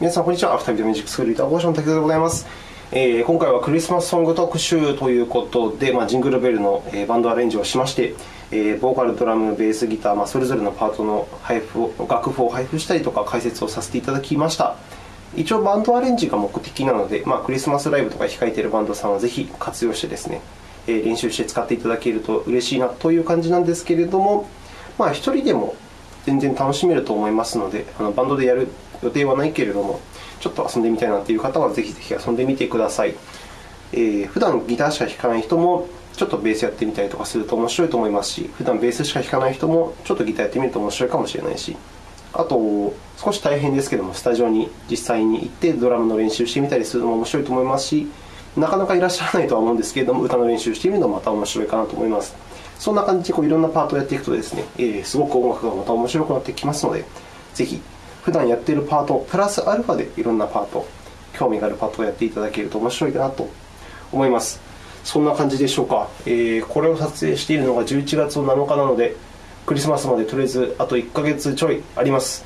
皆さん、こんにちは。アフタービデオミュージックスクールギター講師の竹田でございます。えー、今回はクリスマスソング特集ということで、まあ、ジングルベルの、えー、バンドアレンジをしまして、えー、ボーカル、ドラム、ベース、ギター、まあ、それぞれのパートの配布を楽譜を配布したりとか解説をさせていただきました。一応、バンドアレンジが目的なので、まあ、クリスマスライブとか控えているバンドさんはぜひ活用してですね、えー、練習して使っていただけると嬉しいなという感じなんですけれども、まあ、1人でも全然楽しめると思いますので、あのバンドでやる予定はないけれども、ちょっと遊んでみたいなという方は、ぜひぜひ遊んでみてください。えー、普段ギターしか弾かない人も、ちょっとベースやってみたりとかすると面白いと思いますし、普段ベースしか弾かない人も、ちょっとギターやってみると面白いかもしれないし、あと、少し大変ですけども、スタジオに実際に行ってドラムの練習してみたりするのも面白いと思いますし、なかなかいらっしゃらないとは思うんですけれども、歌の練習してみるのもまた面白いかなと思います。そんな感じでこういろんなパートをやっていくとですね、え、すごく音楽がまた面白くなってきますので、ぜひ普段やっているパート、プラスアルファでいろんなパート、興味があるパートをやっていただけると面白いかなと思います。そんな感じでしょうか。えー、これを撮影しているのが11月7日なので、クリスマスまでとりあえずあと1ヶ月ちょいあります。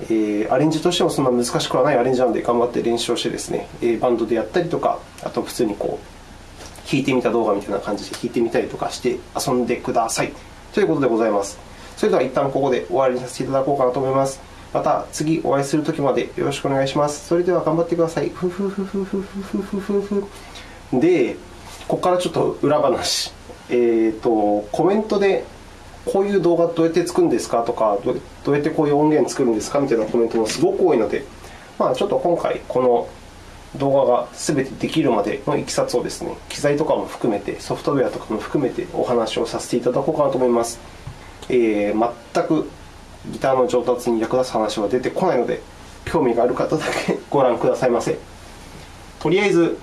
えー、アレンジとしてもそんな難しくはないアレンジなので、頑張って練習をしてですね、えー、バンドでやったりとか、あと普通にこう、弾いてみた動画みたいな感じで弾いてみたりとかして遊んでください。ということでございます。それでは一旦ここで終わりにさせていただこうかなと思います。また次お会いするときまでよろしくお願いします。それでは頑張ってください。ふふふふふふふふふで、ここからちょっと裏話。えーと、コメントでこういう動画どうやって作るんですか？とか、どうやってこういう音源作るんですか？みたいなコメントもすごく多いので、まあ、ちょっと今回、この動画がすべてできるまでのいきさつをですね、機材とかも含めて、ソフトウェアとかも含めてお話をさせていただこうかなと思います。えー、全くギターの上達に役立つ話は出てこないので、興味がある方だけ ご覧くださいませ。とりあえず、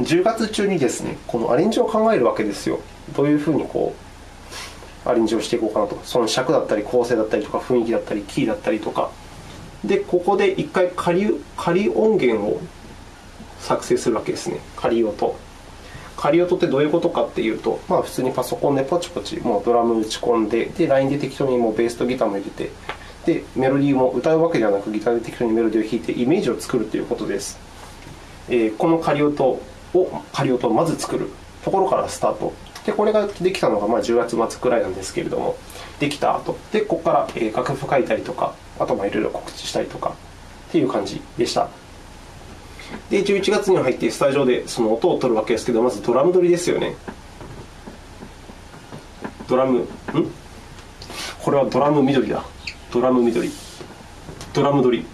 10月中にですね、このアレンジを考えるわけですよ。どういうふうにこうアレンジをしていこうかなと。その尺だったり、構成だったりとか、雰囲気だったり、キーだったりとか。で、ここで1回仮仮音源を作成するわけですね。仮音。仮音ってどういうことかっていうと、まあ、普通にパソコンでポチポチもうドラム打ち込んで、で、ラインで適当にもうベースとギターも入れて、で、メロディーも歌うわけではなく、ギターで適当にメロディーを弾いて、イメージを作るということです。えー、この仮音を、仮音をまず作るところからスタート。で、これができたのがまあ10月末くらいなんですけれども、できた後、で、ここから楽譜書いたりとか、あといろいろ告知したりとかっていう感じでした。で、11月に入ってスタジオでその音を取るわけですけど、まずドラム取りですよね。ドラム、ん？これはドラム緑だ。ドラム緑。ドラム取り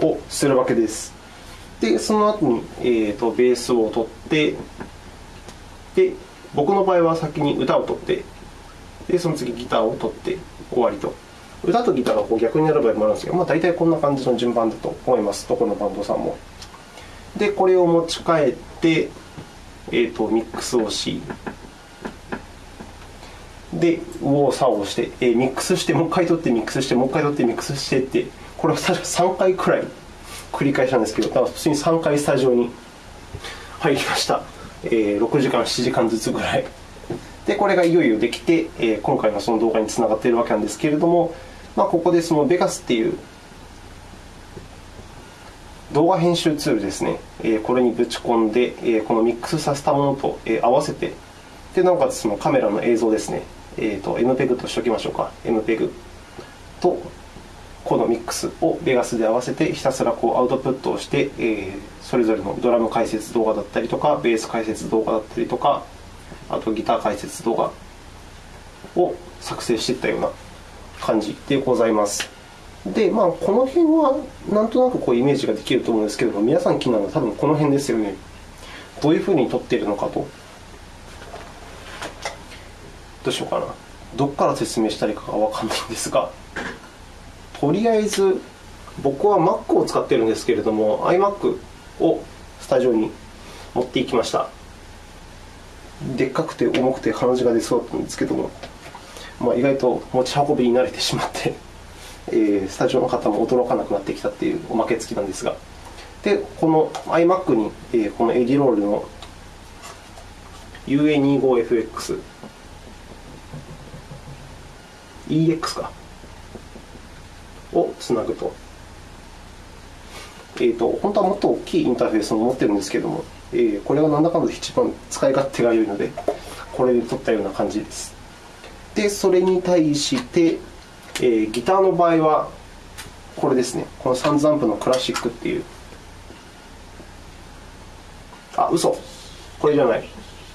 をするわけです。で、その後に、えーと、ベースを取って、で、僕の場合は先に歌を取って、で、その次ギターを取って終わりと。歌とギターがこう逆になる場合もあるんですけど、まあ、大体こんな感じの順番だと思います、どこのバンドさんも。で、これを持ち帰って、えーと、ミックスをし、で、右往左往して、えー、ミックスして、もう一回取って、ミックスして、もう一回取って、ミックスしてって、これを確か3回くらい繰り返したんですけど、だから普通に3回スタジオに入りました。えー、6時間、7時間ずつぐらい。で、これがいよいよできて、えー、今回のその動画につながっているわけなんですけれども、まあ、ここでそのベガスっていう動画編集ツールですね、え、これにぶち込んで、え、このミックスさせたものと、え、合わせて、でなおかつそのカメラの映像ですね、えーと、MPEG としておきましょうか、MPEG とこのミックスをベガスで合わせて、ひたすらこうアウトプットをして、え、それぞれのドラム解説動画だったりとか、ベース解説動画だったりとか、あとギター解説動画を作成していったような感じでございます。で、まあ、この辺はなんとなくこうイメージができると思うんですけれども、皆さん気になるのは多分この辺ですよね。どういうふうに撮っているのかと。どうしようかな。どこから説明したらいいかがわかんないんですが、とりあえず、僕は Mac を使っているんですけれども、iMac をスタジオに持っていきました。でっかくて重くて鼻血が出そうだったんですけども、まあ、意外と持ち運びに慣れてしまって えー、スタジオの方も驚かなくなってきたっていうおまけ付きなんですが、でこの iMac に、えー、このエディロールの UA25FX、EX かを、つなぐと。えーと、本当はもっと大きいインターフェースを持ってるんですけれども、えー、これはなんだかんだ一番使い勝手が良いので、これで撮ったような感じです。で、それに対して、えー、ギターの場合は、これですね、このサンズアンプのクラシックっていう。あ、嘘これじゃない。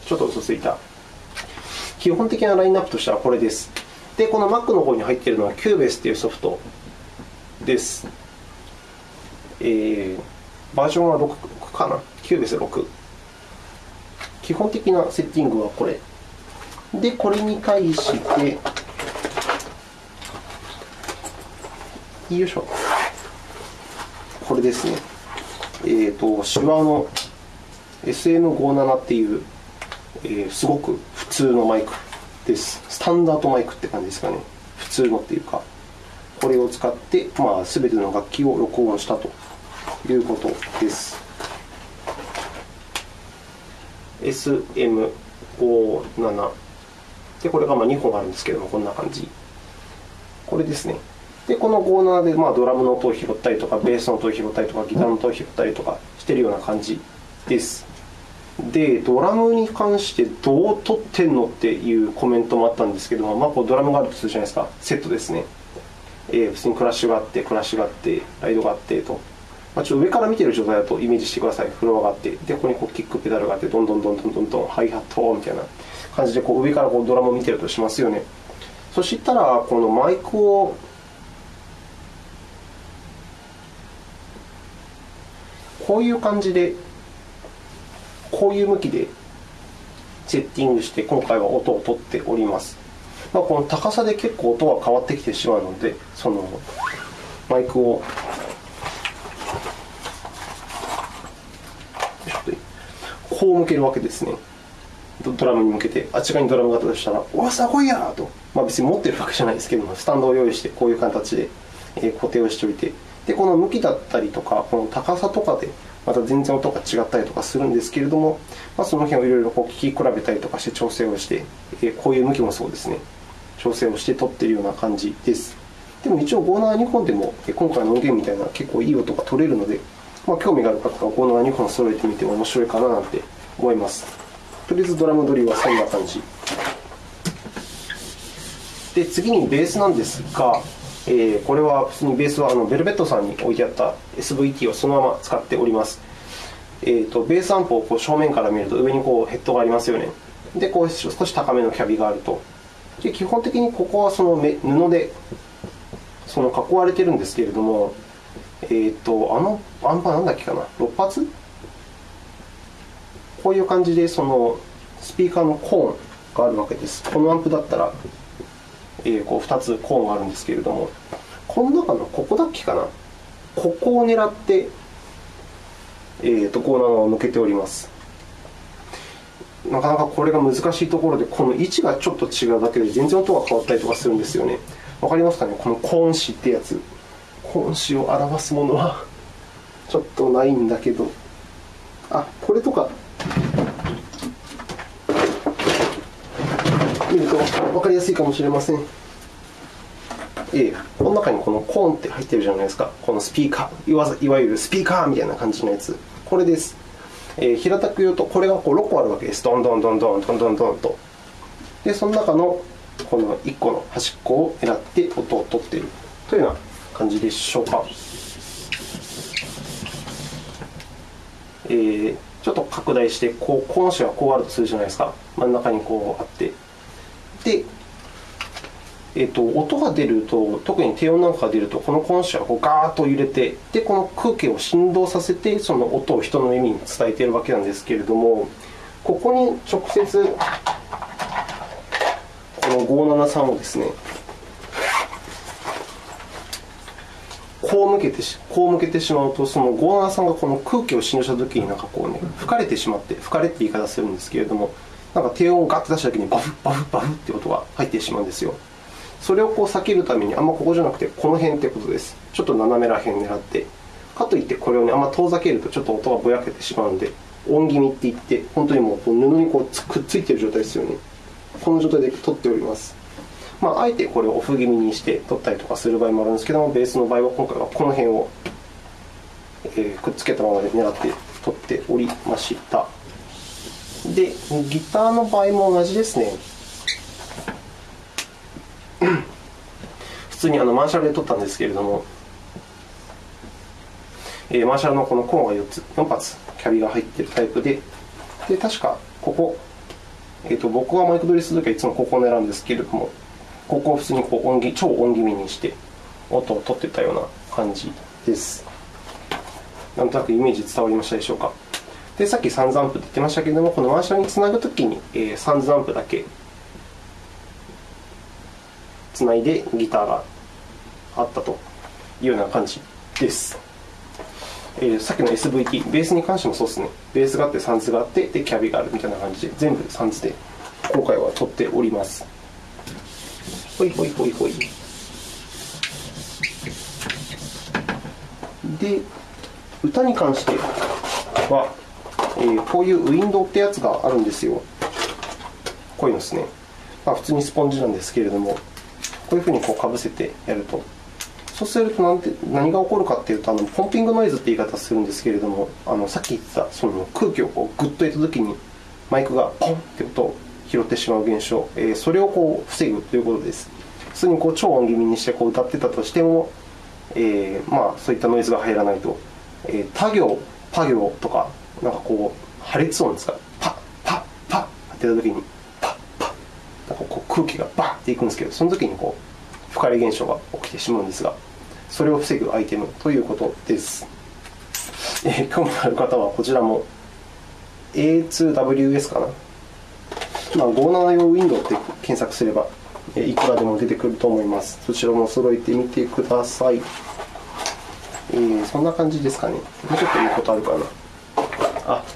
ちょっと嘘ついた。基本的なラインナップとしてはこれです。で、この Mac の方に入っているのは Cubase っていうソフトです。えー、バージョンは6かな ?Cubase 6。基本的なセッティングはこれ。で、これに対して、よいしょ。これですね。えっ、ー、と、手話の SM57 っていう、えー、すごく普通のマイクです。スタンダードマイクって感じですかね。普通のっていうか。これを使って、まあ、全ての楽器を録音したということです。SM57 で、これがまあ2本あるんですけども、こんな感じ。これですね。で、この57でまあドラムの音を拾ったりとか、ベースの音を拾ったりとか、ギターの音を拾ったりとかしてるような感じです。で、ドラムに関してどう撮ってんのっていうコメントもあったんですけども、まあ、こうドラムがあるとするじゃないですか、セットですね。えー、普通にクラッシュがあって、クラッシュがあって、ライドがあってと。まあ、ちょっと上から見てる状態だとイメージしてください。フロアがあって、で、ここにこうキックペダルがあって、どんどんどんどんどんどんハイハットみたいな感じでこう上からこうドラムを見てるとしますよね。そしたら、このマイクをこういう感じで、こういう向きでセッティングして、今回は音を取っております。まあ、この高さで結構音が変わってきてしまうので、そのマイクをこう向けるわけですね。ドラムに向けて、あっち側にドラムがあったとしたら、おわ、すごいやと、まあ、別に持ってるわけじゃないですけども、スタンドを用意して、こういう形で固定をしておいて、でこの向きだったりとか、この高さとかで、また全然音が違ったりとかするんですけれども、まあ、その辺をいろいろこう聞き比べたりとかして調整をして、こういう向きもそうですね、調整をして撮っているような感じです。でも一応、57、2本でも、今回の音源みたいな結構いい音が取れるので、まあ、興味がある方はこの2本揃えてみても面白いかななんて思います。とりあえずドラムドリルはそんな感じ。で、次にベースなんですが、えー、これは普通にベースはあのベルベットさんに置いてあった SVT をそのまま使っております。えーと、ベースアンプをこう正面から見ると上にこうヘッドがありますよね。で、こう少し高めのキャビがあると。で基本的にここはその布でその囲われてるんですけれども、え、ー、と、あのアンパなんだっけかな、6発？こういう感じでそのスピーカーのコーンがあるわけです。このアンプだったら、えー、こう2つコーンがあるんですけれども、この中のここだっけかな、ここを狙って、えーと、コーナーを向けております。なかなかこれが難しいところで、この位置がちょっと違うだけで全然音が変わったりとかするんですよね。わかりますかね？このコーン詞ってやつ。本詞を表すものはちょっとないんだけど、あこれとか見ると分かりやすいかもしれません。え、この中にこのコーンって入ってるじゃないですか。このスピーカー、いわいわゆるスピーカーみたいな感じのやつ。これです。えー、平たく言うと、これがこう6個あるわけです。どんどんどんどんどんどんどんと。で、その中のこの1個の端っこを狙って音を取っているというような感じでしょうか。えー、ちょっと拡大して、こう、この詞がこうあるとするじゃないですか。真ん中にこうあって。で、えーと、音が出ると、特に低音なんかが出ると、このコンシはこうガーッと揺れて、で、この空気を振動させて、その音を人の耳に伝えているわけなんですけれども、ここに直接、この573をですね、こう向けてこう向けてしまうと、そのゴーナーさんがこの空気を振動したときに、なんかこうね、吹かれてしまって、吹かれって言い方するんですけれども、なんか低音をガッと出したときに、バフ、バフ、バフって音が入ってしまうんですよ。それをこう避けるために、あんまここじゃなくて、この辺ってことです。ちょっと斜めら辺狙って。かといって、これをね、あんま遠ざけると、ちょっと音がぼやけてしまうので、音気味って言って、本当にもう布にこうくっついている状態ですよね。この状態で撮っております。まあ、あえてこれをオフ気味にして取ったりとかする場合もあるんですけども、ベースの場合は今回はこの辺を、えー、くっつけたままで狙って取っておりました。で、ギターの場合も同じですね。普通にあのマーシャルで取ったんですけれども、えー、マーシャルのこのコーンが4つ、4発、キャビが入っているタイプで、で確かここ、えーと、僕がマイク取りするときはいつもここを狙うんですけれども、ここを普通にこう音超音気味にして音を取ってたような感じです。なんとなくイメージ伝わりましたでしょうか？で、さっきサンズアンプって言ってましたけれども、このマーシャルにつなぐときに、えー、サンズアンプだけつないでギターがあったというような感じです。えー、さっきの SVT、ベースに関してもそうですね。ベースがあって、サンズがあって、で、キャビがあるみたいな感じで、全部サンズで今回は撮っております。ほいほいほいほい。で、歌に関しては、えー、こういうウィンドウってやつがあるんですよ。こういうのですね。まあ、普通にスポンジなんですけれども、こういうふうにこうかぶせてやると。そうすると何て何が起こるかっていうとあの、ポンピングノイズって言い方するんですけれども、あのさっき言ったその空気をこうグッと入れたときに、マイクがポンって音を拾ってしまう現象、えー、それをこう防ぐということです。普通にこう超音気味にしてこう歌ってたとしても、えー、まあ、そういったノイズが入らないと、えー、他行、他行とか、なんかこう、破裂音ですか、パッ、パッ、パッってやったときに、パッ、パッ、なんかこう空気がバッっていくんですけど、その時にこう、深い現象が起きてしまうんですが、それを防ぐアイテムということです。えー、興味のある方はこちらも A2WS かな？まあ、57用ウィンドウって検索すれば、いくらでも出てくると思います。そちらも揃えてみてください。えー、そんな感じですかね。もうちょっと言うことあるかな。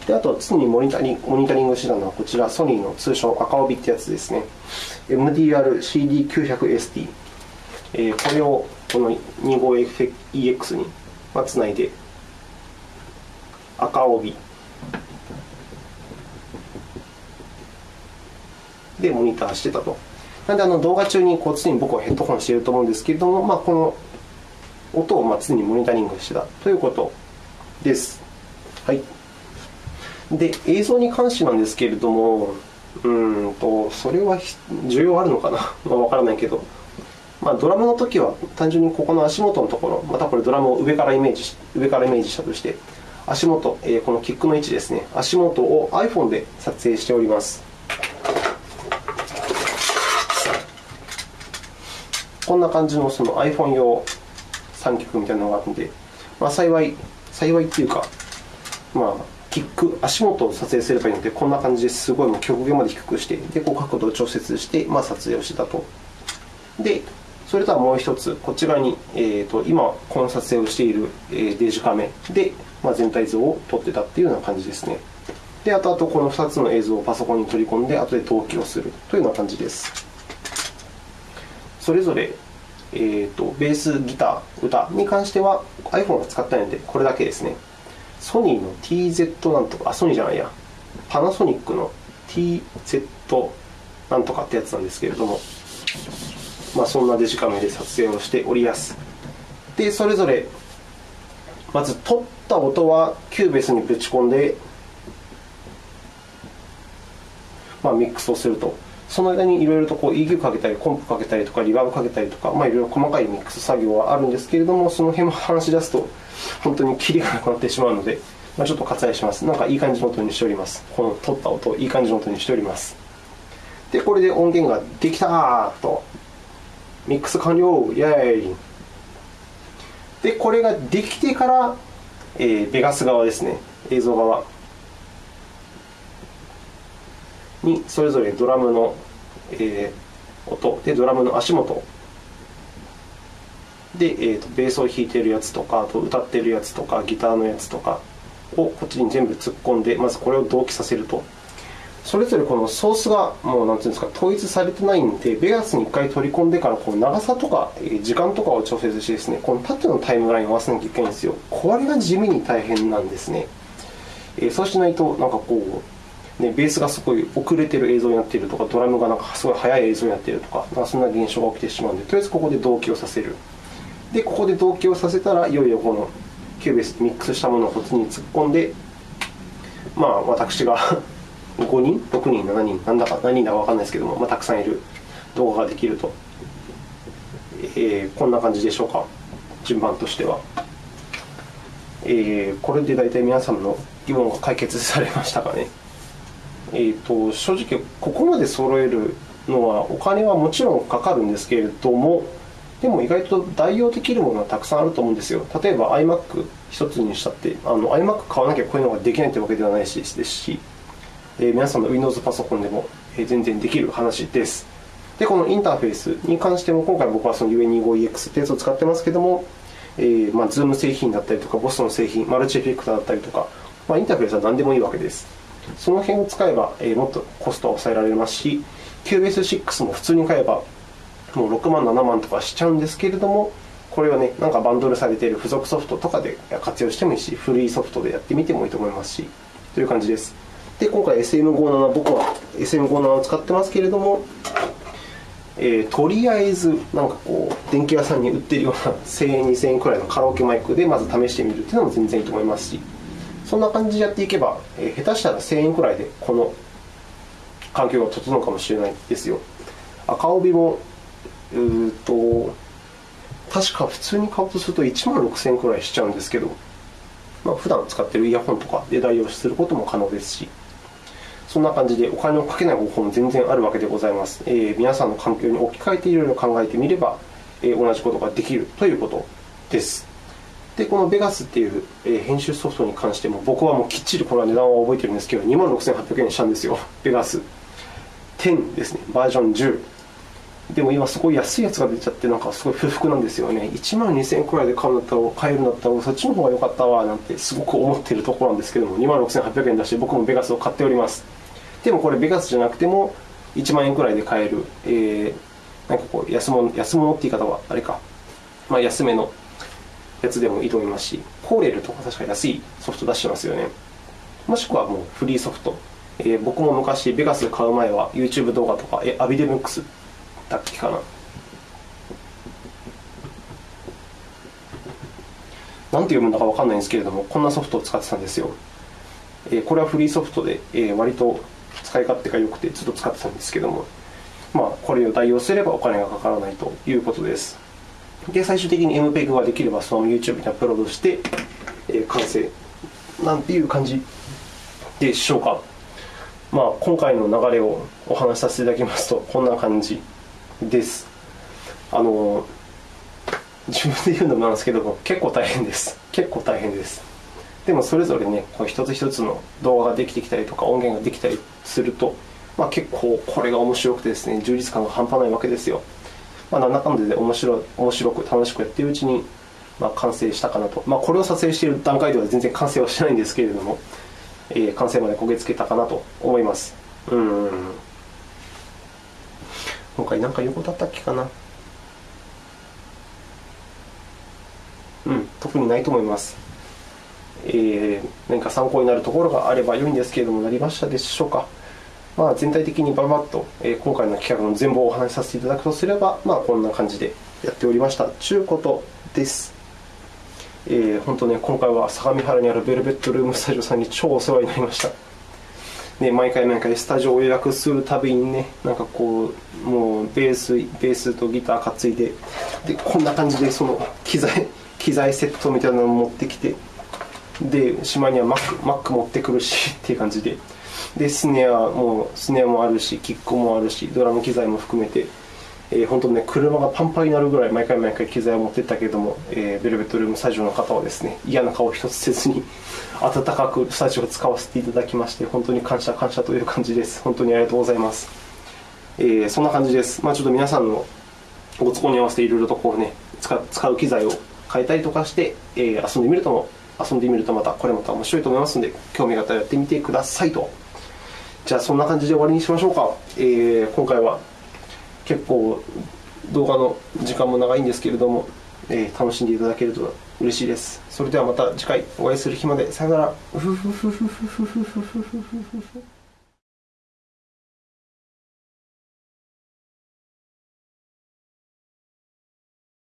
であと、常にモニタリンモニタリングしてたのは、こちら、ソニーの通称赤帯ってやつですね。MDR-CD900ST。えー、これをこの 25EX につないで、赤帯でモニターしてたと。なので、あの動画中にこう常に僕はヘッドホンしていると思うんですけれども、まあ、この音をまあ常にモニタリングしてたということです。はい。で、映像に関してなんですけれども、うんと、それは重要あるのかな？わ分からないけど、まあ、ドラムの時は単純にここの足元のところ、またこれドラムを上からイメージ上からイメージしたとして、足元、え、このキックの位置ですね、足元を iPhone で撮影しております。こんな感じのその iPhone 用三脚みたいなのがあるので、まあ、幸い、幸いっていうか、まあ、キック、足元を撮影すればいいので、こんな感じですごいもう極限まで低くして、でこう角度を調節して、まあ、撮影をしてたと。で、それとはもう一つ、こち側に、えーと、今、この撮影をしている、えー、デジカメで、まあ、全体像を撮ってたっていうような感じですね。で、あとあとこの2つの映像をパソコンに取り込んで、後で同期をするというような感じです。それぞれ、えーと、ベース、ギター、歌に関しては iPhone を使ったので、これだけですね。ソニーの TZ なんとか、あ、ソニーじゃないや、パナソニックの TZ なんとかってやつなんですけれども、まあ、そんなデジカメで撮影をしております。で、それぞれ、まず撮った音はキューベースにぶち込んで、まあ、ミックスをすると。その間にいろいろとこう EQ かけたり、コンプかけたりとか、リバーブかけたりとか、まあ、いろいろ細かいミックス作業はあるんですけれども、その辺も話し出すと、本当にキリがなくなってしまうので、まあ、ちょっと割愛します。なんかいい感じの音にしております。この撮った音、いい感じの音にしております。で、これで音源ができたと。ミックス完了イェーイで、これができてから、えー、ベガス側ですね、映像側にそれぞれドラムの、え、音で、ドラムの足元で、えーと、ベースを弾いているやつとか、あと歌っているやつとか、ギターのやつとかをこっちに全部突っ込んで、まずこれを同期させると。それぞれこのソースがもうなんていうんですか統一されてないんで、ベガスに1回取り込んでからこの長さとか時間とかを調節してですね、この縦のタイムラインを合わせなきゃいけないんですよ。これが地味に大変なんですね。え、そうしないと、なんかこう、ね、ベースがすごい遅れてる映像になっているとかドラムがなんかすごい速い映像になっているとかなんかそんな現象が起きてしまうのでとりあえずここで同期をさせる。でここで同期をさせたらいよいよこのキューベースミックスしたものをこっちに突っ込んでまあ私が 5人？6人？7人？なんだか何人だか分かんないですけども、まあ、たくさんいる動画ができると、えー、こんな感じでしょうか。順番としては、えー、これで大体皆さんの疑問が解決されましたかね。えーと、正直ここまで揃えるのはお金はもちろんかかるんですけれどもでも意外と代用できるものはたくさんあると思うんですよ。例えば iMac 一つにしたってあの iMac 買わなきゃこういうのができないというわけではないしですし、えー、皆さんの Windows パソコンでも全然できる話です。でこのインターフェースに関しても今回僕はその UE25EX ってやつを使ってますけども、えーまあ、Zoom 製品だったりとか BOSS の製品マルチエフェクターだったりとか、まあ、インターフェースは何でもいいわけです。その辺を使えば、えー、もっとコストは抑えられますし QBase6 も普通に買えばもう6万7万とかしちゃうんですけれどもこれはねなんかバンドルされている付属ソフトとかで活用してもいいしフリーソフトでやってみてもいいと思いますしという感じです。で今回 SM57 僕は SM57 を使ってますけれどもえー、とりあえずなんかこう電気屋さんに売ってるような1000円2000円くらいのカラオケマイクでまず試してみるっていうのも全然いいと思いますしそんな感じでやっていけば、えー、下手したら1000円くらいでこの環境が整うかもしれないですよ赤帯もうーと確か普通に買おうとすると1万6000円くらいしちゃうんですけど、まあ、普段使っているイヤホンとかで代用することも可能ですしそんな感じでお金をかけない方法も全然あるわけでございます。えー、皆さんの環境に置き換えていろいろ考えてみれば、えー、同じことができるということです。で、このベガスっていう、えー、編集ソフトに関しても、僕はもうきっちりこれは値段は覚えてるんですけど、2万6800円したんですよ。ベガス10ですね。バージョン10。でも今すごい安いやつが出ちゃって、なんかすごい不服なんですよね。1万2000円くらいで買うんだったら、買えるんだったら、そっちの方が良かったわ、なんてすごく思ってるところなんですけども、2万6800円出して僕もベガスを買っております。でもこれベガスじゃなくても1万円くらいで買える、えー、なんかこう安物安物って言い方はあれか、まあ、安めのやつでもいいと思いますしコーレルとか確か安いソフト出してますよね。もしくはもうフリーソフト、えー、僕も昔ベガス買う前は YouTube 動画とかえアビデムックスだっけかな。なんて読むんだか分かんないんですけれどもこんなソフトを使ってたんですよ、えー、これはフリーソフトで、えー、割と使い勝手が良くてずっと使ってたんですけども、まあ、これを代用すればお金がかからないということです。で、最終的に MPEG ができればその YouTube にアップロードして、えー、完成なんていう感じでしょうか。まあ、今回の流れをお話しさせていただきますと、こんな感じです。あの、自分で言うのもなんですけども、結構大変です。結構大変です。でもそれぞれね、こう一つ一つの動画ができてきたりとか、音源ができたりすると、まあ、結構これが面白くてですね、充実感が半端ないわけですよ。まあ、なんだかんだで面白面白く楽しくやっているうちに、まあ、完成したかなと。まあ、これを撮影している段階では全然完成はしてないんですけれども、えー、完成まで焦げつけたかなと思います。うん。今回何か言うことあったっけかな。うん、特にないと思います。えー、何か参考になるところがあれば良いんですけれども、なりましたでしょうか。まあ、全体的にばばっと、え、今回の企画の全貌をお話しさせていただくとすれば、まあ、こんな感じでやっておりました。ちゅうことです。えー、本当ね、今回は相模原にあるベルベットルームスタジオさんに超お世話になりました。ね、毎回毎回スタジオを予約するたびにね、なんかこう、もうベース、ベースとギター担いで、で、こんな感じでその機材、機材セットみたいなのを持ってきて、で、島には Mac, Mac 持ってくるしっていう感じで。で、スネアも、スネアもあるし、キックもあるし、ドラム機材も含めて、えー、本当ね、車がパンパンになるぐらい毎回毎回機材を持ってったけども、えー、ベルベットルームスタジオの方はですね、嫌な顔一つせずに、温かくスタジオを使わせていただきまして、本当に感謝感謝という感じです。本当にありがとうございます。えー、そんな感じです。まあちょっと皆さんのご都合に合わせていろいろとこうね、使使う機材を変えたりとかして、えー、遊んでみるとも遊んでみるとまたこれまた面白いと思いますので興味があったらやってみてくださいとじゃあそんな感じで終わりにしましょうか、えー、今回は。結構動画の時間も長いんですけれども、えー、楽しんでいただけると嬉しいです。それではまた次回お会いする日まで。さよなら。